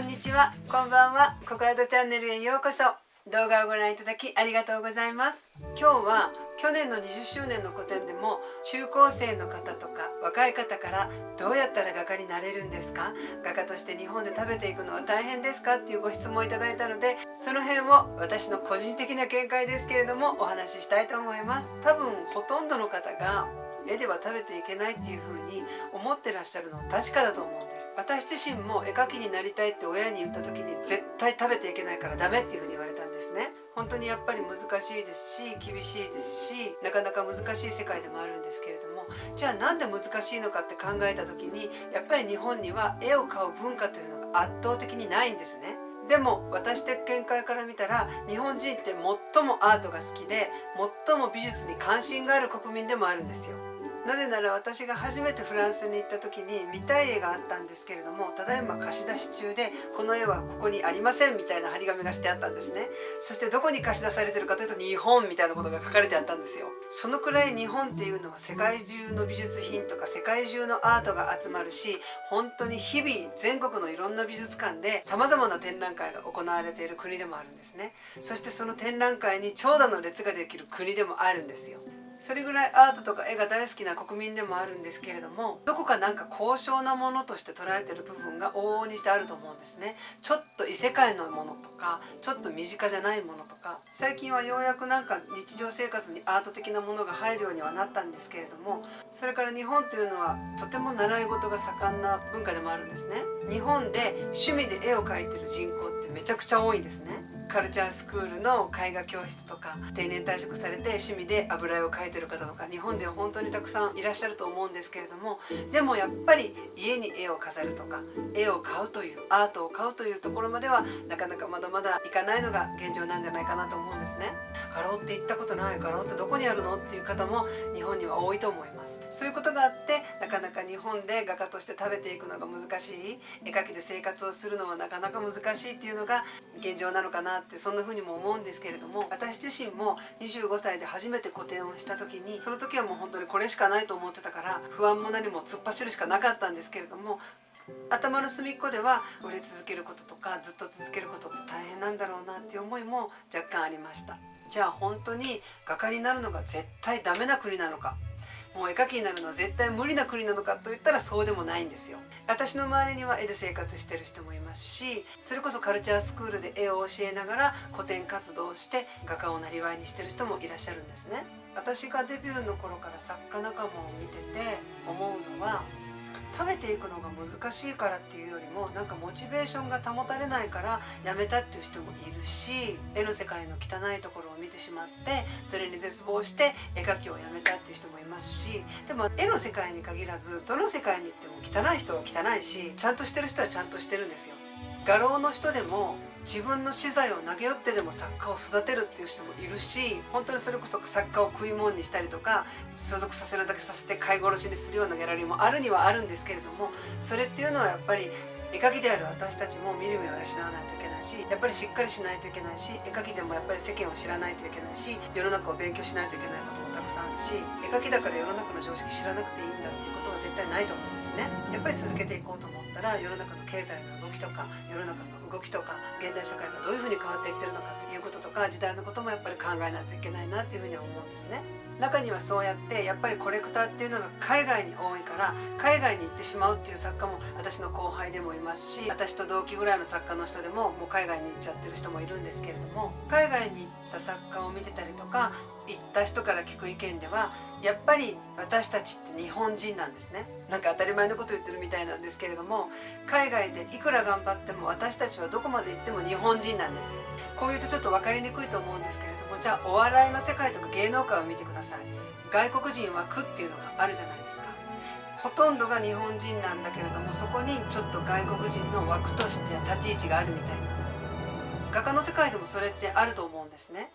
んにちは。こんばんは。ココアドチャンネルへようこそ。動画をご覧いただきありがとうございます。今日は去年の20周年の個展でも中高生の方とか若い方からどうやったら画家になれるんですか？画家として日本で食べていくのは大変ですか？っていうご質問をいただいたのでその辺を私の個人的な見解ですけれどもお話ししたいと思います。多分ほとんどの方が絵では食べていけないっていう風に思ってらっしゃるのは確かだと思うんです。私自身も絵描きになりたいって親に言った時に絶対食べていけないからダメっていう風にですね。本当にやっぱり難しいですし厳しいですしなかなか難しい世界でもあるんですけれどもじゃあなんで難しいのかって考えた時にやっぱり日本には絵を買う文化というのが圧倒的にないんですね。でも私的見解から見たら日本人って最もアートが好きで最も美術に関心がある国民でもあるんですよ。なぜなら私が初めてフランスに行った時に見たい絵があったんですけれどもただいま貸し出し中でこの絵はここにありませんみたいな張り紙がしてあったんですね。そしてどこに貸し出されてるかというと日本みたいなことが書かれてあったんですよ。そのくらい日本っていうのは世界中の美術品とか世界中のアートが集まるし本当に日々全国のいろんな美術館でさまざまな展覧会が行われている国でもあるんですね。そしてその展覧会に長蛇の列ができる国でもあるんですよ。それぐらいアートとか絵が大好きな国民でもあるんですけれどもどこかなんか高尚なものとして捉えてる部分が往々にしてあると思うんですね。ちょっと異世界のものとかちょっと身近じゃないものとか。最近はようやくなんか日常生活にアート的なものが入るようにはなったんですけれどもそれから日本というのはとても習い事が盛んな文化でもあるんですね。日本で趣味で絵を描いてる人口ってめちゃくちゃ多いんですね。カルチャースクールの絵画教室とか定年退職されて趣味で油絵を描いてる方とか日本では本当にたくさんいらっしゃると思うんですけれどもでもやっぱり家に絵を飾るとか絵を買うというアートを買うというところまではなかなかまだまだいかないのが現状なんじゃないかなと思うんですね。画廊って行ったことない画廊ってどこにあるのっていう方も日本には多いと思いますそういうことがあってなかな本で画家として食べていくのが難しい絵描きで生活をするのはなかなか難しいっていうのが現状なのかなってそんな風にも思うんですけれども私自身も25歳で初めて個展をした時にその時はもう本当にこれしかないと思ってたから不安も何も突っ走るしかなかったんですけれども頭の隅っこでは売れ続けることとかずっと続けることって大変なんだろうなっていう思いも若干ありました。じゃあ本当に画家になるのが絶対ダメな国なのかもう絵描きになるのは絶対無理な国なのかといったらそうでもないんですよ。私の周りには絵で生活してる人もいますしそれこそカルチャースクールで絵を教えながら古典活動をして画家をなりわいにしてる人もいらっしゃるんですね。私がデビューの頃から作家仲間を見てて思うのは食べていくのが難しいからっていうよりもなんかモチベーションが保たれないからやめたっていう人もいるし絵の世界の汚いところ見てしまってそれに絶望して絵描きをやめたっていう人もいますしでも絵の世界に限らずどの世界に行っても汚い人は汚いしちゃんとしてる人はちゃんとしてるんですよ。画廊の人でも自分の資材を投げ寄ってでも作家を育てるっていう人もいるし本当にそれこそ作家を食い物にしたりとか所属させるだけさせて飼い殺しにするようなギャラリーもあるにはあるんですけれどもそれっていうのはやっぱり絵描きである私たちも見る目を養わないといけないしやっぱりしっかりしないといけないし絵描きでもやっぱり世間を知らないといけないし世の中を勉強しないといけないこともたくさんあるし絵描きだから世の中の常識知らなくていいんだっていうことは絶対ないと思うんですね。やっぱり続けていこうと思ったら世の中の経済の動きとか世の中の動きとか現代社会がどういうふうに変わっていってるのかっていうこととか時代のこともやっぱり考えないといけないなっていうふうには思うんですね。中にはそうやってやっぱりコレクターっていうのが海外に多いから海外に行ってしまうっていう作家も私の後輩でもいますし私と同期ぐらいの作家の人でももう海外に行っちゃってる人もいるんですけれども海外に行った作家を見てたりとか行った人から聞く意見ではやっぱり私たちって日本人なんですね。なんか当たり前のこと言ってるみたいなんですけれども海外でいくら頑張っても私たちはどこまで行っても日本人なんですよ。こう言うとちょっと分かりにくいと思うんですけれどもじゃあお笑いの世界とか芸能界を見てください。外国人枠っていうのがあるじゃないですか。ほとんどが日本人なんだけれどもそこにちょっと外国人の枠として立ち位置があるみたいな。画家の世界でもそれってあると思うんですね。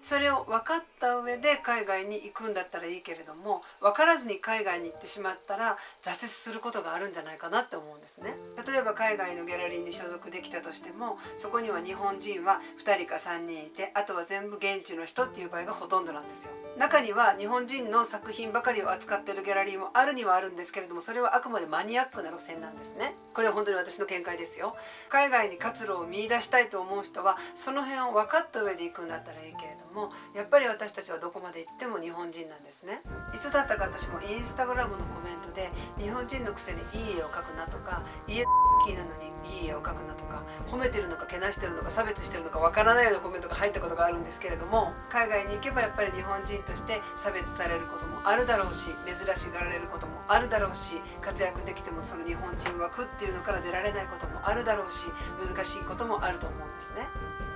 それを分かった上で海外に行くんだったらいいけれども分からずに海外に行ってしまったら挫折することがあるんじゃないかなって思うんですね。例えば海外のギャラリーに所属できたとしてもそこには日本人は2人か3人いてあとは全部現地の人っていう場合がほとんどなんですよ。中には日本人の作品ばかりを扱ってるギャラリーもあるにはあるんですけれどもそれはあくまでマニアックな路線なんですね。これは本当に私の見解ですよ。海外に活路を見出したいと思う人はその辺を分かった上で行くんだったらいいけれどももやっぱり私たちはどこまで行っても日本人なんですね。いつだったか私もインスタグラムのコメントで日本人のくせにいい絵を描くなとか家キーなのにいい絵を描くなとか褒めてるのかけなしてるのか差別してるのかわからないようなコメントが入ったことがあるんですけれども海外に行けばやっぱり日本人として差別されることもあるだろうし珍しがられることもあるだろうし活躍できてもその日本人枠っていうのから出られないこともあるだろうし難しいこともあると思うんですね。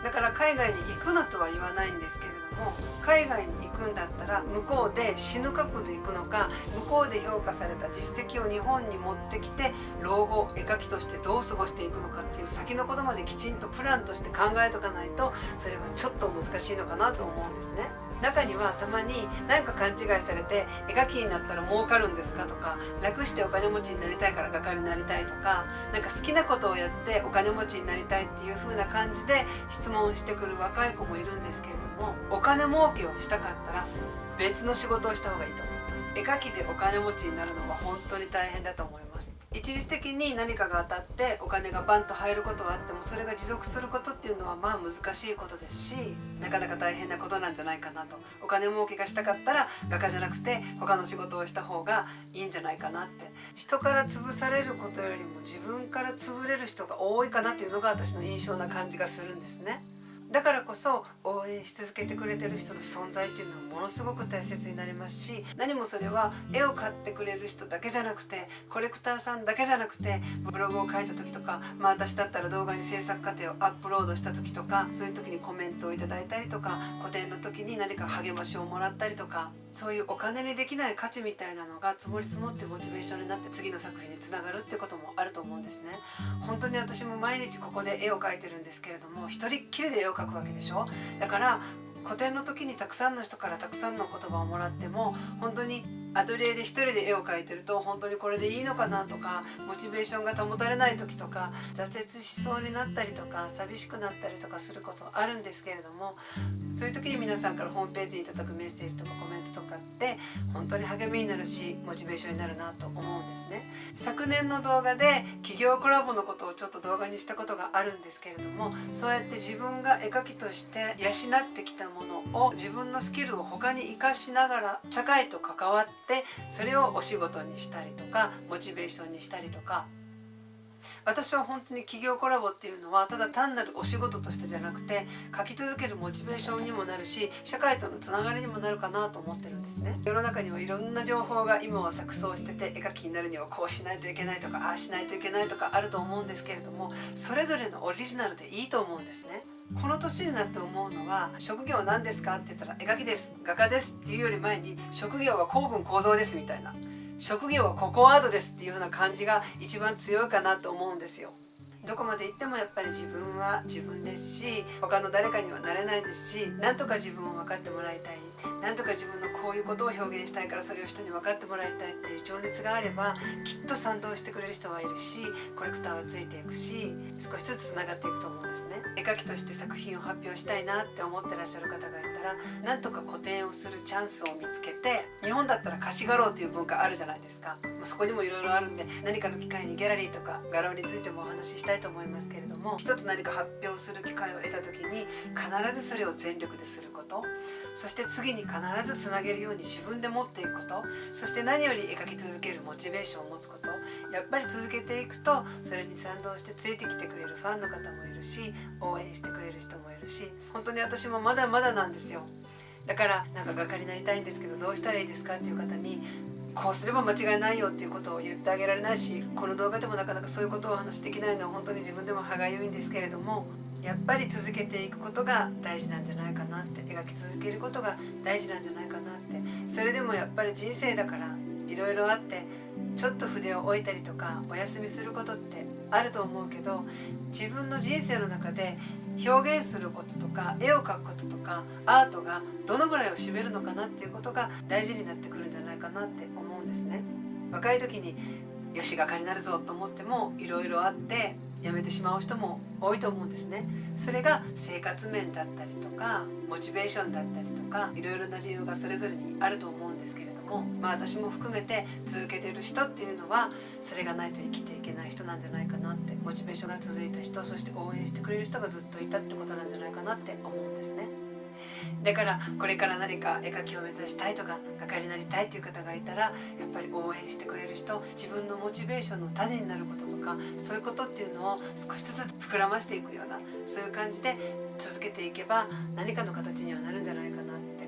だから海外に行くなとは言わないんですけれども海外に行くんだったら向こうで死ぬ覚悟で行くのか向こうで評価された実績を日本に持ってきて老後絵描きとしてどう過ごしていくのかっていう先のことまできちんとプランとして考えとかないとそれはちょっと難しいのかなと思うんですね。中にはたまに何か勘違いされて絵描きになったら儲かるんですかとか楽してお金持ちになりたいから画家になりたいとか何か好きなことをやってお金持ちになりたいっていう風な感じで質問してくる若い子もいるんですけれどもお金儲けをしたかったら別の仕事をした方がいいと思います。絵描きでお金持ちになるのは本当に大変だと思います。一時的に何かが当たってお金がバンと入ることはあってもそれが持続することっていうのはまあ難しいことですしなかなか大変なことなんじゃないかなとお金儲けがしたかったら画家じゃなくて他の仕事をした方がいいんじゃないかなって人から潰されることよりも自分から潰れる人が多いかなっていうのが私の印象な感じがするんですね。だからこそ応援し続けてくれてる人の存在っていうのはものすごく大切になりますし何もそれは絵を買ってくれる人だけじゃなくてコレクターさんだけじゃなくてブログを書いた時とか、まあ、私だったら動画に制作過程をアップロードした時とかそういう時にコメントをいただいたりとか個展の時に何か励ましをもらったりとかそういうお金にできない価値みたいなのが積もり積もってモチベーションになって次の作品につながるってこともあると思うんですね。本当に私も毎日ここで絵を描いてるんですけれども一人っきりでを描くわけでしょ？だから古典の時にたくさんの人からたくさんの言葉をもらっても本当にアトリエで一人で絵を描いてると本当にこれでいいのかなとかモチベーションが保たれない時とか挫折しそうになったりとか寂しくなったりとかすることあるんですけれどもそういう時に皆さんからホームページにいただくメッセージとかコメントとかって本当に励みになるしモチベーションになるなと思うんですね。昨年の動画で企業コラボのことをちょっと動画にしたことがあるんですけれどもそうやって自分が絵描きとして養ってきたものを自分のスキルを他に生かしながら社会と関わってってそれをお仕事にしたりとかモチベーションにしたりとか。私は本当に企業コラボっていうのはただ単なるお仕事としてじゃなくて書き続けるモチベーションにもなるし社会とのつながりにもなるかなと思ってるんですね。世の中にはいろんな情報が今は錯綜してて絵描きになるにはこうしないといけないとかああしないといけないとかあると思うんですけれどもそれぞれのオリジナルでいいと思うんですね。この年になって思うのは職業何ですか？って言ったら絵描きです。画家ですっていうより前に職業は公文構造ですみたいな職業はココアートですっていうような感じが一番強いかなと思うんですよ。どこまで行ってもやっぱり自分は自分ですし他の誰かにはなれないですしなんとか自分を分かってもらいたいなんとか自分のこういうことを表現したいからそれを人に分かってもらいたいっていう情熱があればきっと賛同してくれる人はいるしコレクターはついていくし少しずつつながっていくと思うんですね。絵描きとして作品を発表したいなって思ってらっしゃる方がいたらなんとか個展をするチャンスを見つけて日本だったら貸し画廊という文化あるじゃないですか。そこにもいろいろあるんで何かの機会にギャラリーとか画廊についてもお話ししたいと思いますけれども一つ何か発表する機会を得た時に必ずそれを全力ですること。そして次に必ずつなげるように自分で持っていくこと。そして何より描き続けるモチベーションを持つこと。やっぱり続けていくとそれに賛同してついてきてくれるファンの方もいるし応援してくれる人もいるし本当に私もまだまだなんですよ。だからなんか画家になりたいんですけどどうしたらいいですかっていう方にこうすれば間違いないよっていうことを言ってあげられないしこの動画でもなかなかそういうことをお話しできないのは本当に自分でも歯がゆいんですけれどもやっぱり続けていくことが大事なんじゃないかなって描き続けることが大事なんじゃないかなってそれでもやっぱり人生だからいろいろあってちょっと筆を置いたりとかお休みすることってあると思うけど自分の人生の中で表現することとか絵を描くこととかアートがどのぐらいを占めるのかなっていうことが大事になってくるんじゃないかなって思うんですね。若い時によし画家になるぞと思ってもいろいろあって辞めてしまう人も多いと思うんですねそれが生活面だったりとかモチベーションだったりとかいろいろな理由がそれぞれにあると思うんですけれどもまあ私も含めて続けてる人っていうのはそれがないと生きていけない人なんじゃないかなってモチベーションが続いた人そして応援してくれる人がずっといたってことなんじゃないかなって思うんですね。だからこれから何か絵描きを目指したいとか画家になりたいっていう方がいたらやっぱり応援してくれる人自分のモチベーションの種になることとかそういうことっていうのを少しずつ膨らましていくようなそういう感じで続けていけば何かの形にはなるんじゃないかなって。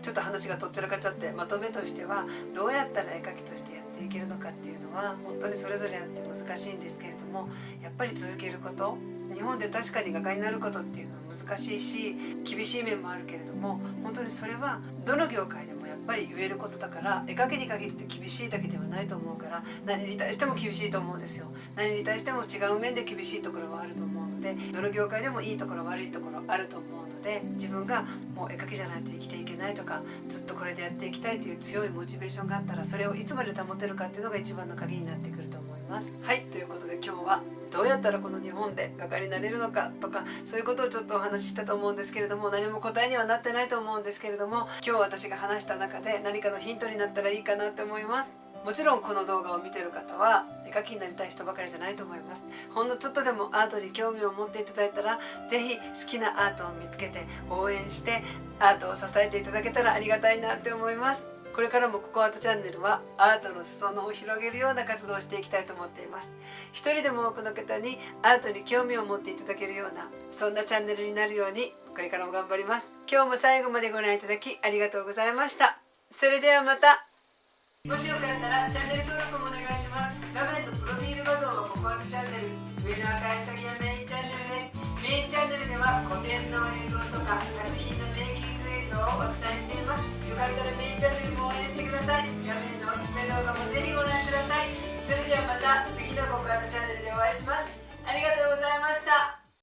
ちょっと話がとっちらかっちゃってまとめとしてはどうやったら絵描きとしてやっていけるのかっていうのは本当にそれぞれあって難しいんですけれどもやっぱり続けること日本で確かに画家になることっていうのは難しいし厳しい面もあるけれども本当にそれはどの業界でもやっぱり言えることだから絵描きに限って厳しいだけではないと思うから何に対しても厳しいと思うんですよ。何に対しても違う面で厳しいところはあると思うのでどの業界でもいいところ悪いところあると思うので自分がもう絵描きじゃないと生きていけないとかずっとこれでやっていきたいという強いモチベーションがあったらそれをいつまで保てるかっていうのが一番の鍵になってくると思います。はいということで今日はどうやったらこの日本で画家になれるのかとかそういうことをちょっとお話ししたと思うんですけれども何も答えにはなってないと思うんですけれども今日私が話した中で何かのヒントになったらいいかなって思います。もちろんこの動画を見てる方は絵描きになりたい人ばかりじゃないと思います。ほんのちょっとでもアートに興味を持っていただいたら是非好きなアートを見つけて応援してアートを支えていただけたらありがたいなって思います。これからもココアートチャンネルはアートの裾野を広げるような活動をしていきたいと思っています。一人でも多くの方にアートに興味を持っていただけるようなそんなチャンネルになるようにこれからも頑張ります。今日も最後までご覧いただきありがとうございました。それではまた。もしよかったらチャンネル登録もお願いします。画面のプロフィール画像はココアートチャンネル上の赤いサギはメインチャンネルです。メインチャンネルでは古典の映像とか作品のメイキング映像をお伝えしています。かったらメインチャンネルも応援してください画面のおすすめ動画もぜひご覧くださいそれではまた次のココアチャンネルでお会いしますありがとうございました